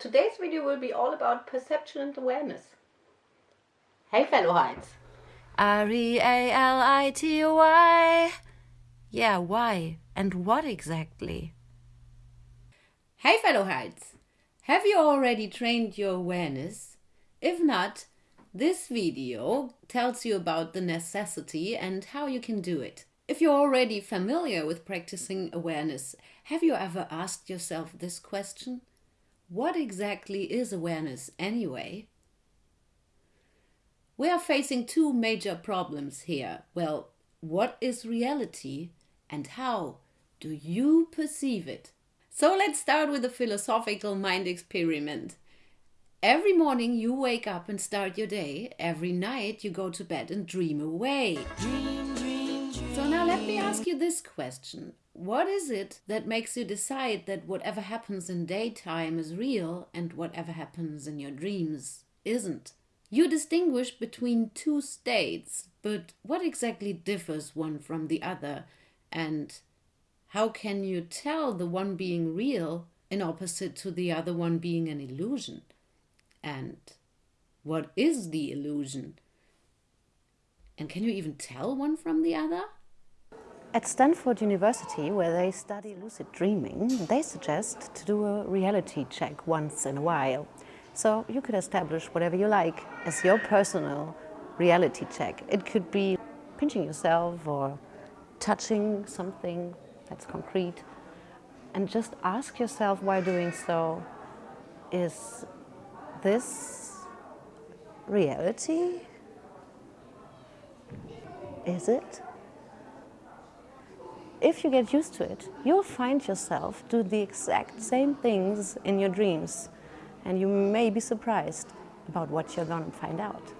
Today's video will be all about perception and awareness. Hey fellow heights! R-E-A-L-I-T-Y Yeah, why? And what exactly? Hey fellow heights! Have you already trained your awareness? If not, this video tells you about the necessity and how you can do it. If you're already familiar with practicing awareness, have you ever asked yourself this question? What exactly is awareness anyway? We are facing two major problems here. Well, what is reality and how do you perceive it? So let's start with a philosophical mind experiment. Every morning you wake up and start your day. Every night you go to bed and dream away. Dream, dream, dream. So now let me ask you this question. What is it that makes you decide that whatever happens in daytime is real and whatever happens in your dreams isn't? You distinguish between two states, but what exactly differs one from the other? And how can you tell the one being real in opposite to the other one being an illusion? And what is the illusion? And can you even tell one from the other? At Stanford University, where they study lucid dreaming, they suggest to do a reality check once in a while. So you could establish whatever you like as your personal reality check. It could be pinching yourself or touching something that's concrete. And just ask yourself why doing so is this reality? Is it? If you get used to it, you'll find yourself do the exact same things in your dreams. And you may be surprised about what you're going to find out.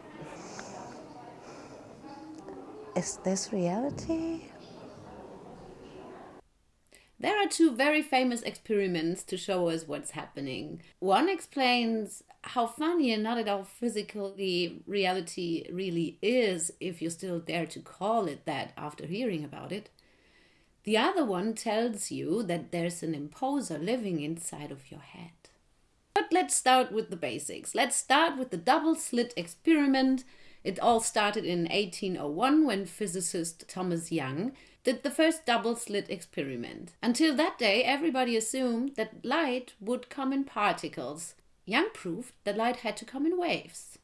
Is this reality? There are two very famous experiments to show us what's happening. One explains how funny and not at all physically reality really is if you still dare to call it that after hearing about it. The other one tells you that there's an imposer living inside of your head. But let's start with the basics. Let's start with the double slit experiment. It all started in 1801 when physicist Thomas Young did the first double slit experiment. Until that day, everybody assumed that light would come in particles. Young proved that light had to come in waves.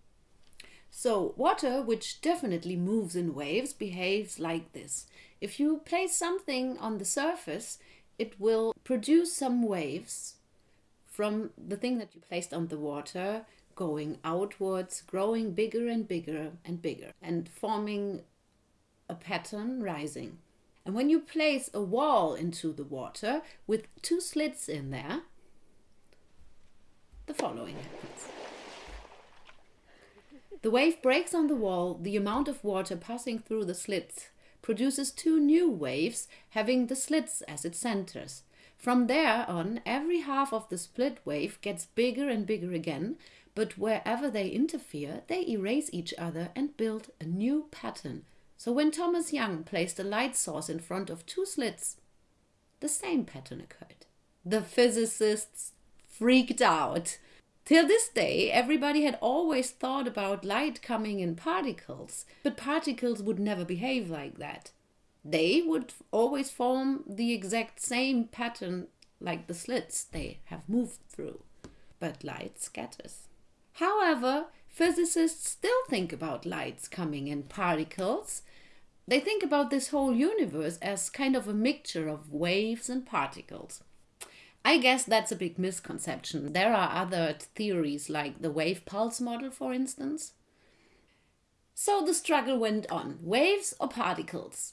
So, water, which definitely moves in waves, behaves like this. If you place something on the surface, it will produce some waves from the thing that you placed on the water, going outwards, growing bigger and bigger and bigger, and forming a pattern rising. And when you place a wall into the water with two slits in there, the following happens. The wave breaks on the wall, the amount of water passing through the slits produces two new waves having the slits as its centers. From there on, every half of the split wave gets bigger and bigger again, but wherever they interfere, they erase each other and build a new pattern so when Thomas Young placed a light source in front of two slits, the same pattern occurred. The physicists freaked out. Till this day, everybody had always thought about light coming in particles, but particles would never behave like that. They would always form the exact same pattern like the slits they have moved through, but light scatters. However, physicists still think about lights coming in particles they think about this whole universe as kind of a mixture of waves and particles. I guess that's a big misconception. There are other theories like the wave pulse model, for instance. So the struggle went on waves or particles?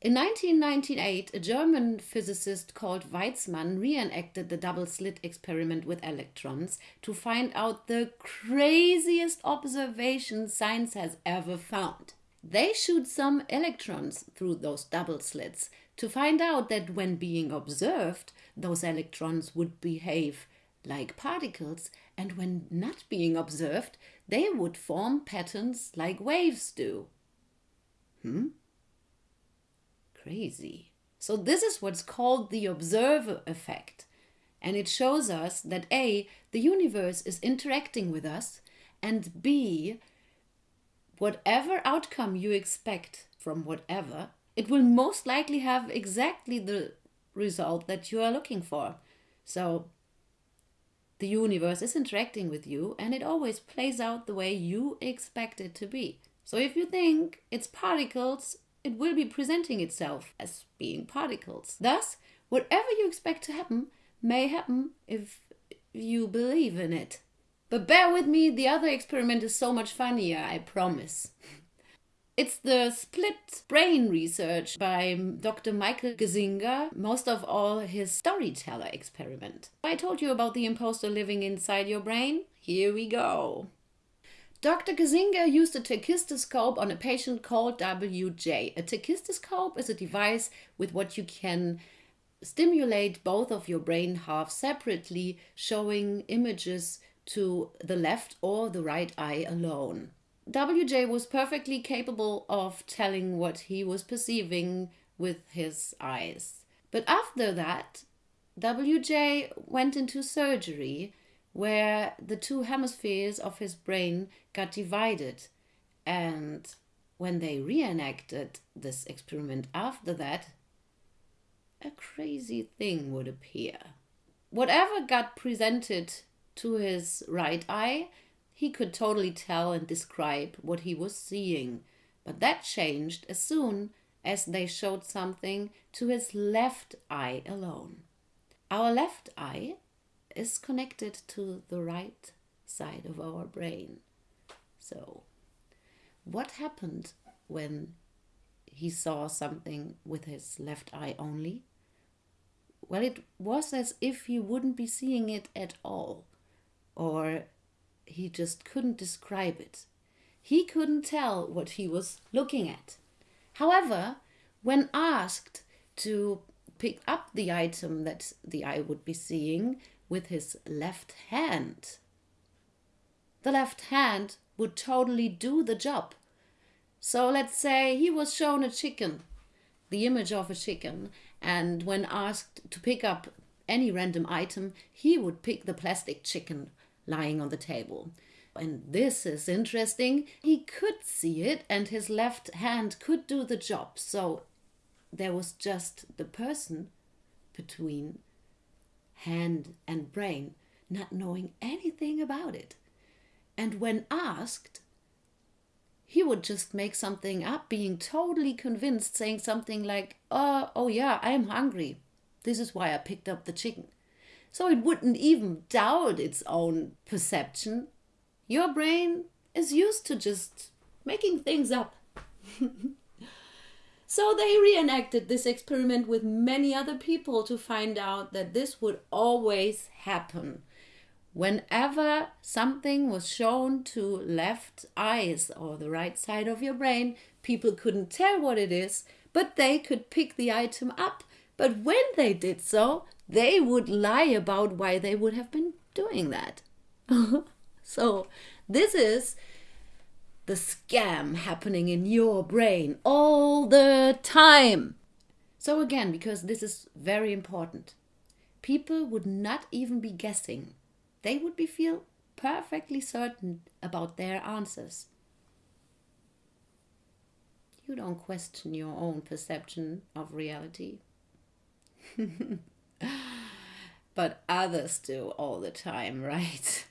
In 1998, a German physicist called Weizmann reenacted the double slit experiment with electrons to find out the craziest observation science has ever found. They shoot some electrons through those double slits to find out that when being observed, those electrons would behave like particles, and when not being observed, they would form patterns like waves do. Hmm? Crazy. So, this is what's called the observer effect. And it shows us that A, the universe is interacting with us, and B, whatever outcome you expect from whatever, it will most likely have exactly the result that you are looking for. So the universe is interacting with you and it always plays out the way you expect it to be. So if you think it's particles, it will be presenting itself as being particles. Thus, whatever you expect to happen may happen if you believe in it. But bear with me, the other experiment is so much funnier, I promise. It's the split brain research by Dr. Michael Gazzaniga, most of all his storyteller experiment. I told you about the imposter living inside your brain. Here we go. Dr. Gazzaniga used a tachistoscope on a patient called WJ. A tachistoscope is a device with what you can stimulate both of your brain halves separately, showing images to the left or the right eye alone. WJ was perfectly capable of telling what he was perceiving with his eyes. But after that, WJ went into surgery where the two hemispheres of his brain got divided. And when they reenacted this experiment after that, a crazy thing would appear. Whatever got presented to his right eye, he could totally tell and describe what he was seeing. But that changed as soon as they showed something to his left eye alone. Our left eye is connected to the right side of our brain. So, what happened when he saw something with his left eye only? Well, it was as if he wouldn't be seeing it at all, or he just couldn't describe it. He couldn't tell what he was looking at. However, when asked to pick up the item that the eye would be seeing with his left hand, the left hand would totally do the job. So let's say he was shown a chicken, the image of a chicken, and when asked to pick up any random item, he would pick the plastic chicken lying on the table. And this is interesting. He could see it, and his left hand could do the job. So there was just the person between hand and brain, not knowing anything about it. And when asked, he would just make something up, being totally convinced, saying something like, Oh, oh yeah, I'm hungry. This is why I picked up the chicken so it wouldn't even doubt its own perception. Your brain is used to just making things up. so they reenacted this experiment with many other people to find out that this would always happen. Whenever something was shown to left eyes or the right side of your brain, people couldn't tell what it is, but they could pick the item up. But when they did so, they would lie about why they would have been doing that. so, this is the scam happening in your brain all the time. So, again, because this is very important, people would not even be guessing. They would be feel perfectly certain about their answers. You don't question your own perception of reality. but others do all the time, right?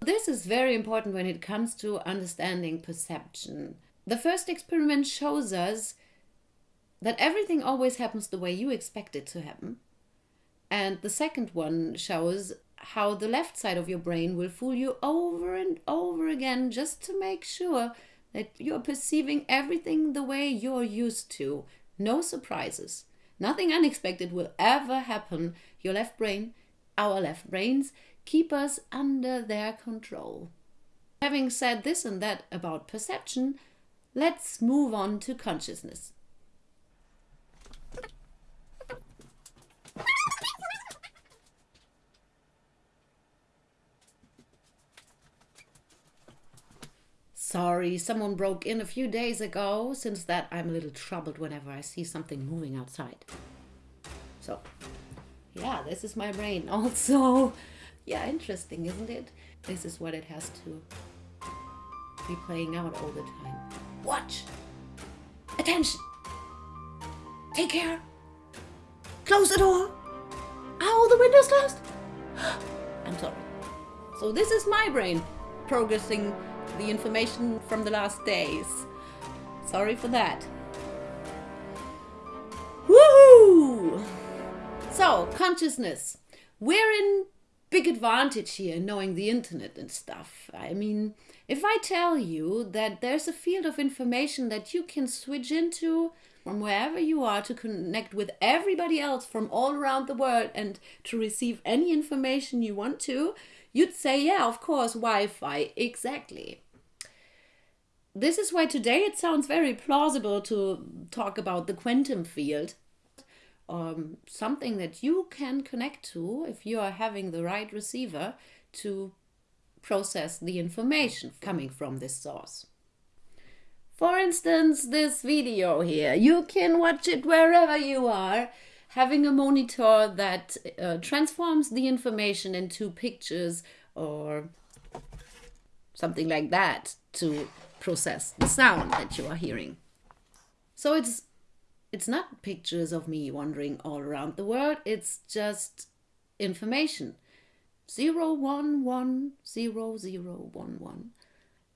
this is very important when it comes to understanding perception. The first experiment shows us that everything always happens the way you expect it to happen. And the second one shows how the left side of your brain will fool you over and over again just to make sure that you're perceiving everything the way you're used to. No surprises. Nothing unexpected will ever happen. Your left brain, our left brains, keep us under their control. Having said this and that about perception, let's move on to consciousness. Sorry, someone broke in a few days ago. Since that, I'm a little troubled whenever I see something moving outside. So, yeah, this is my brain also. Yeah, interesting, isn't it? This is what it has to be playing out all the time. Watch! Attention! Take care! Close the door! Are all the windows closed? I'm sorry. So, this is my brain progressing the information from the last days. Sorry for that. Woohoo! So, consciousness. We're in big advantage here knowing the internet and stuff. I mean, if I tell you that there's a field of information that you can switch into from wherever you are to connect with everybody else from all around the world and to receive any information you want to, you'd say, yeah, of course, Wi Fi, exactly. This is why today it sounds very plausible to talk about the quantum field um, something that you can connect to if you are having the right receiver to process the information coming from this source. For instance, this video here, you can watch it wherever you are, having a monitor that uh, transforms the information into pictures or something like that to process the sound that you are hearing. So it's it's not pictures of me wandering all around the world, it's just information. Zero one one zero zero one one.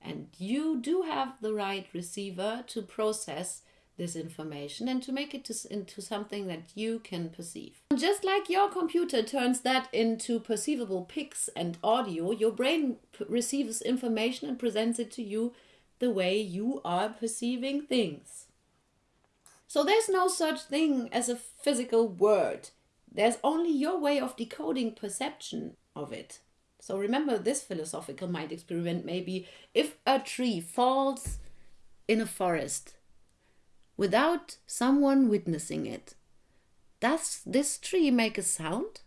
And you do have the right receiver to process this information and to make it to, into something that you can perceive. And Just like your computer turns that into perceivable pics and audio, your brain receives information and presents it to you the way you are perceiving things. So there's no such thing as a physical word. There's only your way of decoding perception of it. So remember this philosophical mind experiment maybe if a tree falls in a forest without someone witnessing it, does this tree make a sound?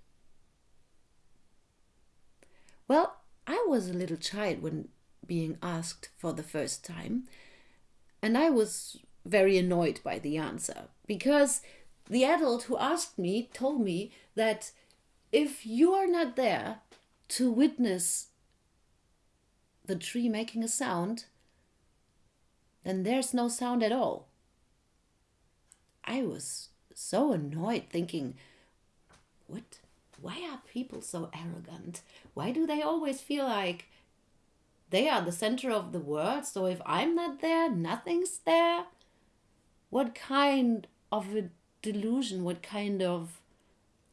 Well, I was a little child when being asked for the first time, and I was very annoyed by the answer because the adult who asked me told me that if you are not there to witness the tree making a sound, then there's no sound at all. I was so annoyed thinking, what? Why are people so arrogant? Why do they always feel like they are the center of the world? So if I'm not there, nothing's there? what kind of a delusion, what kind of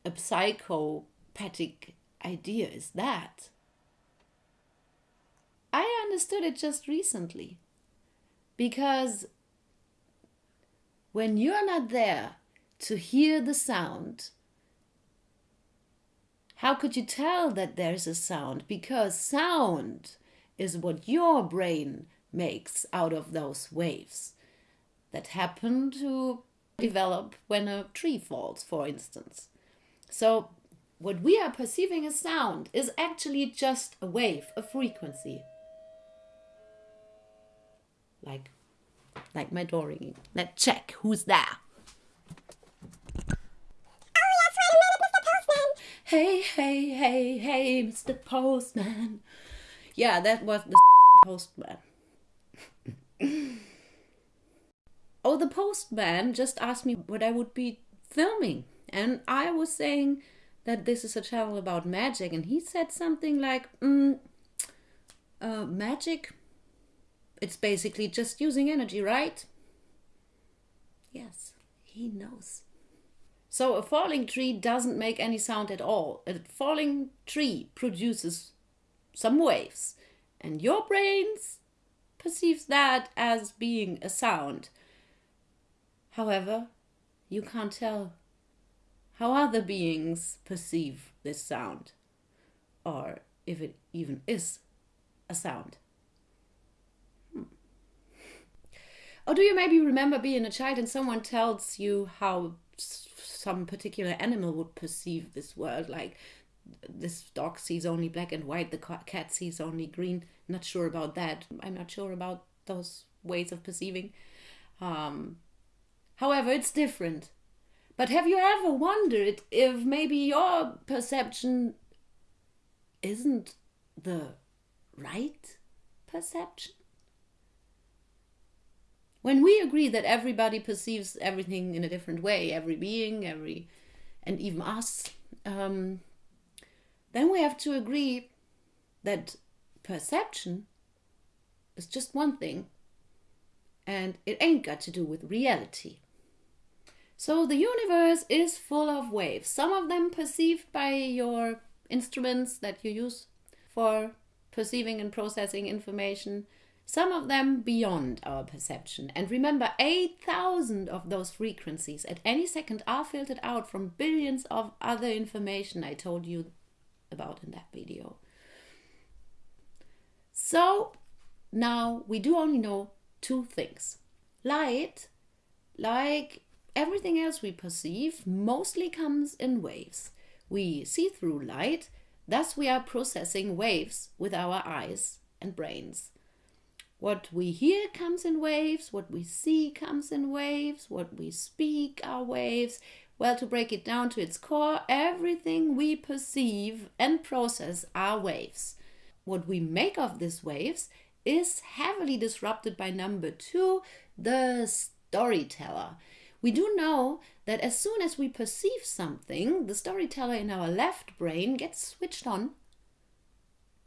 a psychopathic idea is that? I understood it just recently. Because when you're not there to hear the sound, how could you tell that there's a sound? Because sound is what your brain makes out of those waves that happen to develop when a tree falls, for instance. So, what we are perceiving as sound is actually just a wave, a frequency. Like, like my door ringing. Let's check who's there. Hey, hey, hey, hey, Mr. Postman. Yeah, that was the sexy postman. oh, the postman just asked me what I would be filming. And I was saying that this is a channel about magic. And he said something like, mm, uh, magic? It's basically just using energy, right? Yes, he knows. So a falling tree doesn't make any sound at all. A falling tree produces some waves, and your brains perceives that as being a sound. However, you can't tell how other beings perceive this sound, or if it even is a sound. Hmm. Or do you maybe remember being a child and someone tells you how some particular animal would perceive this world? Like this dog sees only black and white, the cat sees only green. Not sure about that. I'm not sure about those ways of perceiving. Um, However, it's different But have you ever wondered if maybe your perception isn't the right perception? When we agree that everybody perceives everything in a different way, every being, every, and even us, um, then we have to agree that perception is just one thing and it ain't got to do with reality. So the universe is full of waves, some of them perceived by your instruments that you use for perceiving and processing information, some of them beyond our perception. And remember, 8,000 of those frequencies at any second are filtered out from billions of other information I told you about in that video. So now we do only know two things. Light, like everything else we perceive, mostly comes in waves. We see through light, thus, we are processing waves with our eyes and brains. What we hear comes in waves, what we see comes in waves, what we speak are waves. Well, to break it down to its core, everything we perceive and process are waves. What we make of these waves is heavily disrupted by number two, the storyteller. We do know that as soon as we perceive something, the storyteller in our left brain gets switched on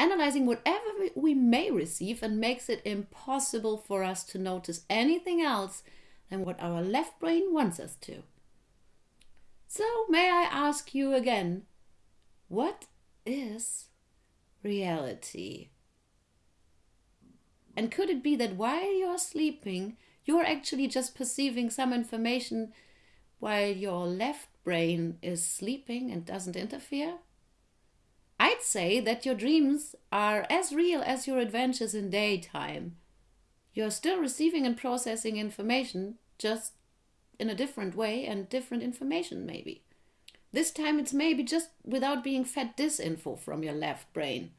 analyzing whatever we may receive and makes it impossible for us to notice anything else than what our left brain wants us to. So, may I ask you again, what is reality? And could it be that while you're sleeping, you're actually just perceiving some information while your left brain is sleeping and doesn't interfere? I'd say that your dreams are as real as your adventures in daytime. You're still receiving and processing information, just in a different way and different information, maybe. This time it's maybe just without being fed disinfo from your left brain.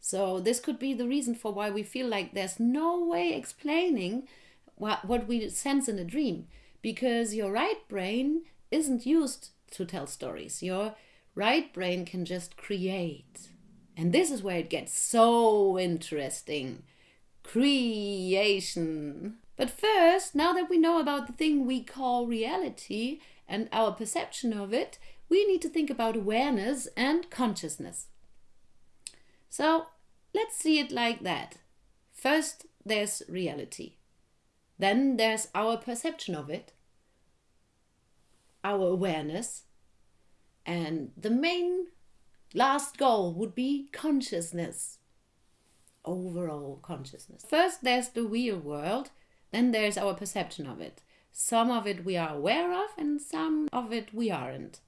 So, this could be the reason for why we feel like there's no way explaining what, what we sense in a dream, because your right brain isn't used to tell stories. Your right brain can just create. And this is where it gets so interesting creation. But first, now that we know about the thing we call reality and our perception of it, we need to think about awareness and consciousness. So let's see it like that. First, there's reality. Then there's our perception of it, our awareness, and the main last goal would be consciousness. Overall consciousness. First, there's the real world, then there's our perception of it. Some of it we are aware of, and some of it we aren't.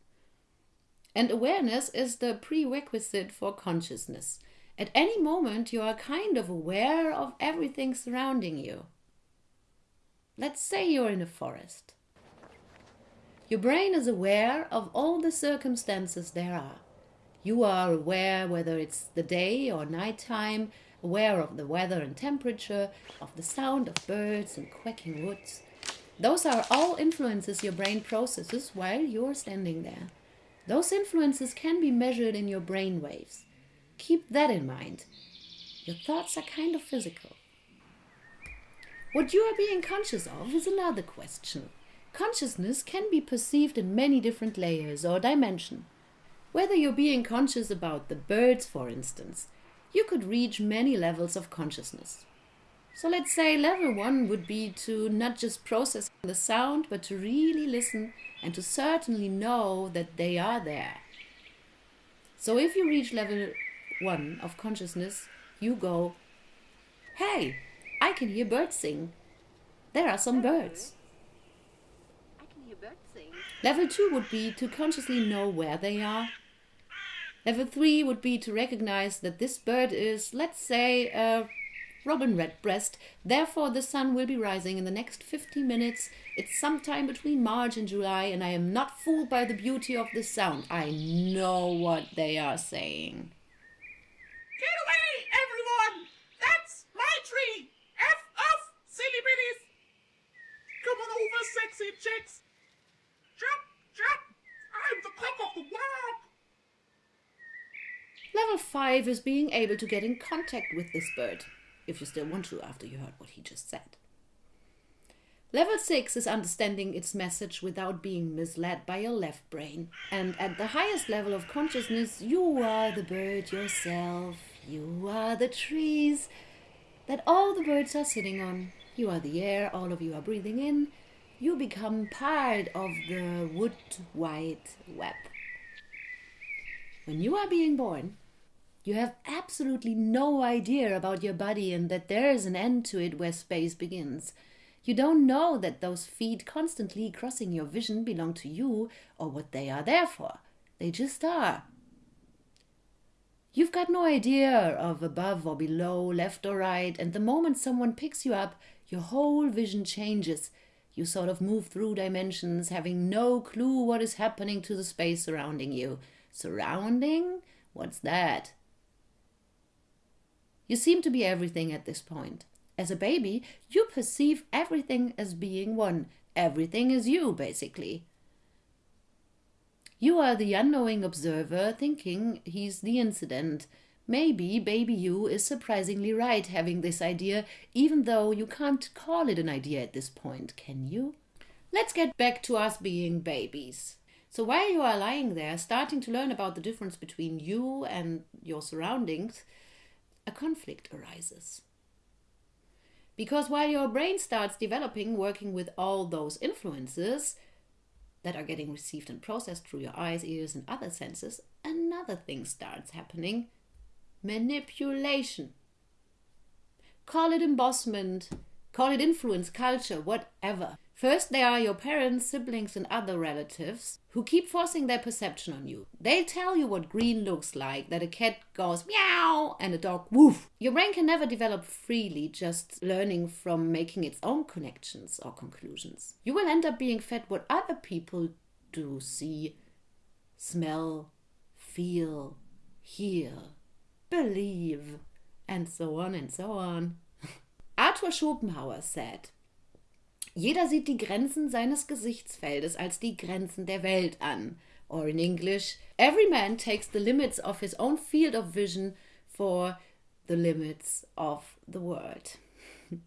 And awareness is the prerequisite for consciousness. At any moment, you are kind of aware of everything surrounding you. Let's say you're in a forest. Your brain is aware of all the circumstances there are. You are aware whether it's the day or nighttime, aware of the weather and temperature, of the sound of birds and quacking woods. Those are all influences your brain processes while you're standing there. Those influences can be measured in your brain waves. Keep that in mind. Your thoughts are kind of physical. What you are being conscious of is another question. Consciousness can be perceived in many different layers or dimension. Whether you're being conscious about the birds, for instance, you could reach many levels of consciousness. So let's say level one would be to not just process the sound, but to really listen and to certainly know that they are there. So if you reach level one of consciousness, you go, hey, I can hear birds sing. There are some birds. Level 2 would be to consciously know where they are. Level 3 would be to recognize that this bird is, let's say, a robin redbreast. Therefore, the sun will be rising in the next 50 minutes. It's sometime between March and July, and I am not fooled by the beauty of the sound. I know what they are saying. Get away, everyone! That's my tree! F off, silly biddies! Come on over, sexy chicks! Jump, Jump! I'm the cock of the walk! Level 5 is being able to get in contact with this bird, if you still want to after you heard what he just said. Level 6 is understanding its message without being misled by your left brain. And at the highest level of consciousness, you are the bird yourself. You are the trees that all the birds are sitting on. You are the air all of you are breathing in. You become part of the wood wide web. When you are being born, you have absolutely no idea about your body and that there is an end to it where space begins. You don't know that those feet constantly crossing your vision belong to you or what they are there for. They just are. You've got no idea of above or below, left or right, and the moment someone picks you up, your whole vision changes. You sort of move through dimensions, having no clue what is happening to the space surrounding you. Surrounding? What's that? You seem to be everything at this point. As a baby, you perceive everything as being one. Everything is you, basically. You are the unknowing observer thinking he's the incident. Maybe baby you is surprisingly right having this idea, even though you can't call it an idea at this point, can you? Let's get back to us being babies. So while you are lying there, starting to learn about the difference between you and your surroundings, a conflict arises. Because while your brain starts developing, working with all those influences that are getting received and processed through your eyes, ears, and other senses, another thing starts happening manipulation. Call it embossment, call it influence, culture, whatever. First, there are your parents, siblings, and other relatives who keep forcing their perception on you. They tell you what green looks like, that a cat goes meow and a dog woof. Your brain can never develop freely, just learning from making its own connections or conclusions. You will end up being fed what other people do see, smell, feel, hear, believe, and so on and so on. Arthur Schopenhauer said, Jeder sieht die Grenzen seines Gesichtsfeldes als die Grenzen der Welt an. Or in English, every man takes the limits of his own field of vision for the limits of the world.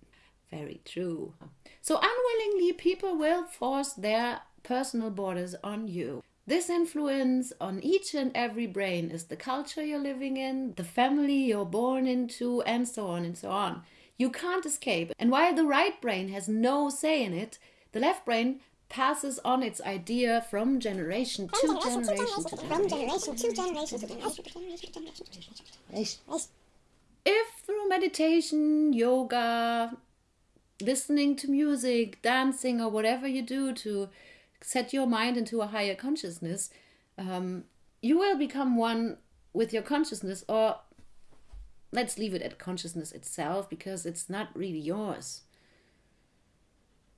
Very true. So, unwillingly, people will force their personal borders on you. This influence on each and every brain is the culture you're living in, the family you're born into, and so on and so on. You can't escape. And while the right brain has no say in it, the left brain passes on its idea from generation to generation to From generation. generation to generation to generation. If through meditation, yoga, listening to music, dancing, or whatever you do to set your mind into a higher consciousness, um, you will become one with your consciousness, or let's leave it at consciousness itself because it's not really yours.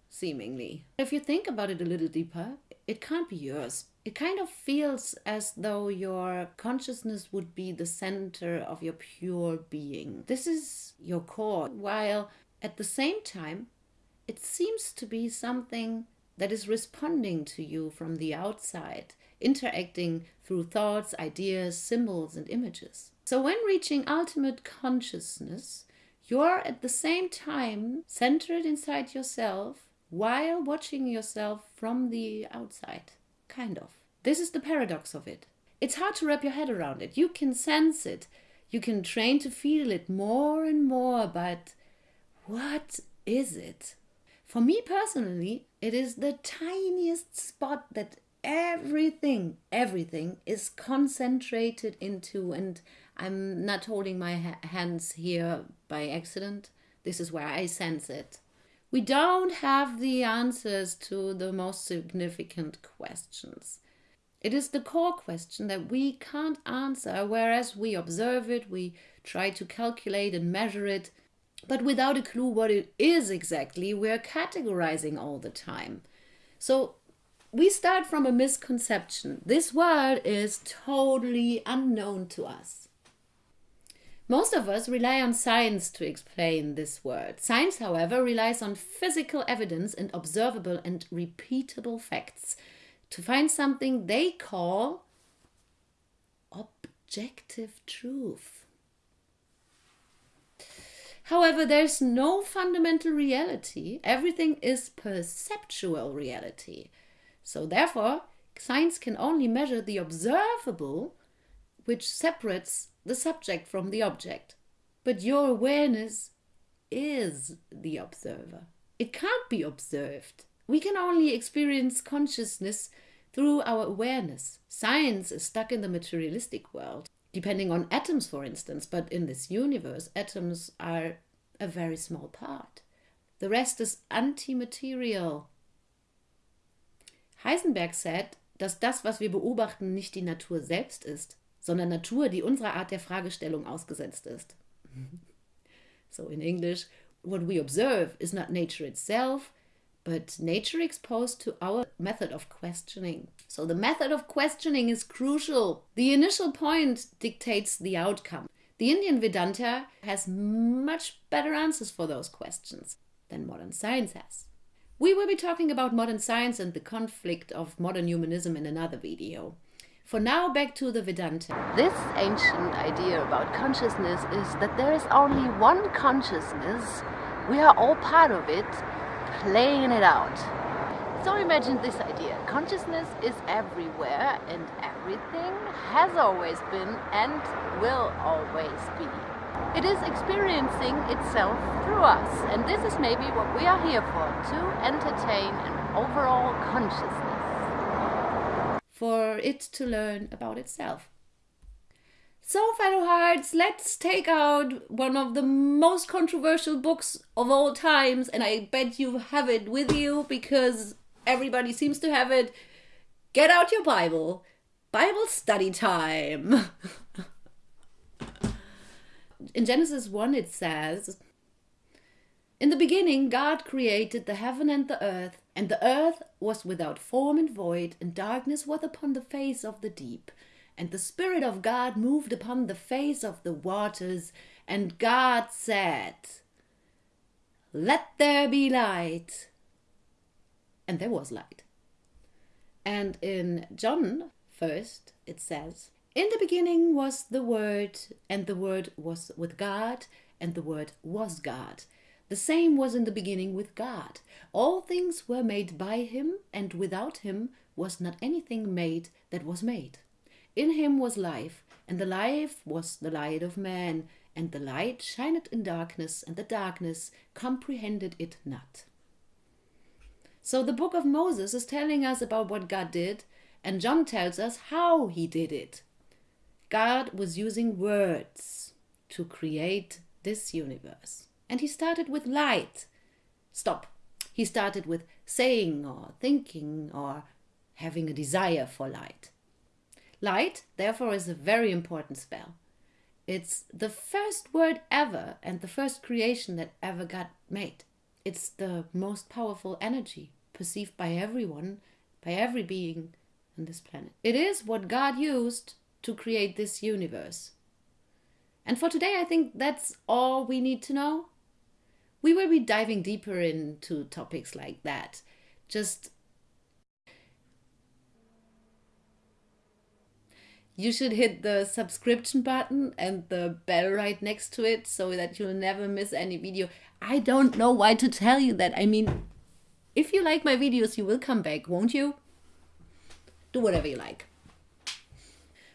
Seemingly. If you think about it a little deeper, it can't be yours. It kind of feels as though your consciousness would be the center of your pure being. This is your core, while at the same time, it seems to be something that is responding to you from the outside, interacting through thoughts, ideas, symbols, and images. So, when reaching ultimate consciousness, you're at the same time centered inside yourself while watching yourself from the outside. Kind of. This is the paradox of it. It's hard to wrap your head around it. You can sense it, you can train to feel it more and more, but what is it? For me personally, it is the tiniest spot that everything, everything is concentrated into. And I'm not holding my ha- hands here by accident. This is where I sense it. We don't have the answers to the most significant questions. It is the core question that we can't answer, whereas we observe it, we try to calculate and measure it, but without a clue what it is exactly, we're categorizing all the time. So we start from a misconception. This world is totally unknown to us. Most of us rely on science to explain this world. Science, however, relies on physical evidence and observable and repeatable facts to find something they call objective truth. However, there's no fundamental reality. Everything is perceptual reality. So, therefore, science can only measure the observable, which separates the subject from the object. But your awareness is the observer. It can't be observed. We can only experience consciousness through our awareness. Science is stuck in the materialistic world, depending on atoms, for instance, but in this universe, atoms are a very small part. The rest is antimaterial. Heisenberg said, dass das, was wir beobachten, nicht die Natur selbst ist, sondern Natur, die unserer Art der Fragestellung ausgesetzt ist. so in English, what we observe is not nature itself, but nature exposed to our method of questioning. So the method of questioning is crucial. The initial point dictates the outcome. The Indian Vedanta has much better answers for those questions than modern science has. We will be talking about modern science and the conflict of modern humanism in another video. For now, back to the Vedanta. This ancient idea about consciousness is that there is only one consciousness, we are all part of it, playing it out. So imagine this idea. Consciousness is everywhere and everything has always been and will always be. It is experiencing itself through us and this is maybe what we are here for, to entertain an overall consciousness. For it to learn about itself. So, fellow hearts, let's take out one of the most controversial books of all times, and I bet you have it with you because everybody seems to have it. Get out your Bible. Bible study time. In Genesis 1, it says, In the beginning, God created the heaven and the earth, and the earth was without form and void, and darkness was upon the face of the deep and the Spirit of God moved upon the face of the waters, and God said, Let there be light. And there was light. And in John, first, it says, In the beginning was the Word, and the Word was with God, and the Word was God. The same was in the beginning with God. All things were made by him, and without him was not anything made that was made. In him was life, and the life was the light of man, and the light shined in darkness, and the darkness comprehended it not. So the book of Moses is telling us about what God did, and John tells us how he did it. God was using words to create this universe. And he started with light. Stop. He started with saying or thinking or having a desire for light. Light, therefore, is a very important spell. It's the first word ever and the first creation that ever got made. It's the most powerful energy perceived by everyone, by every being on this planet. It is what God used to create this universe. And for today, I think that's all we need to know. We will be diving deeper into topics like that. Just you should hit the subscription button and the bell right next to it so that you'll never miss any video. I don't know why to tell you that. I mean, if you like my videos, you will come back, won't you? Do whatever you like.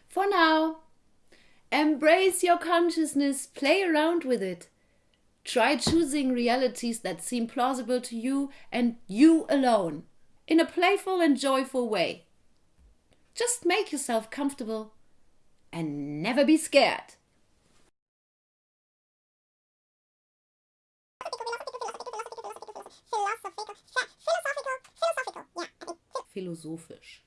For now, embrace your consciousness, play around with it. Try choosing realities that seem plausible to you and you alone in a playful and joyful way. Just make yourself comfortable and never be scared. Philosophical, philosophical, philosophical. Yeah. Philosophisch.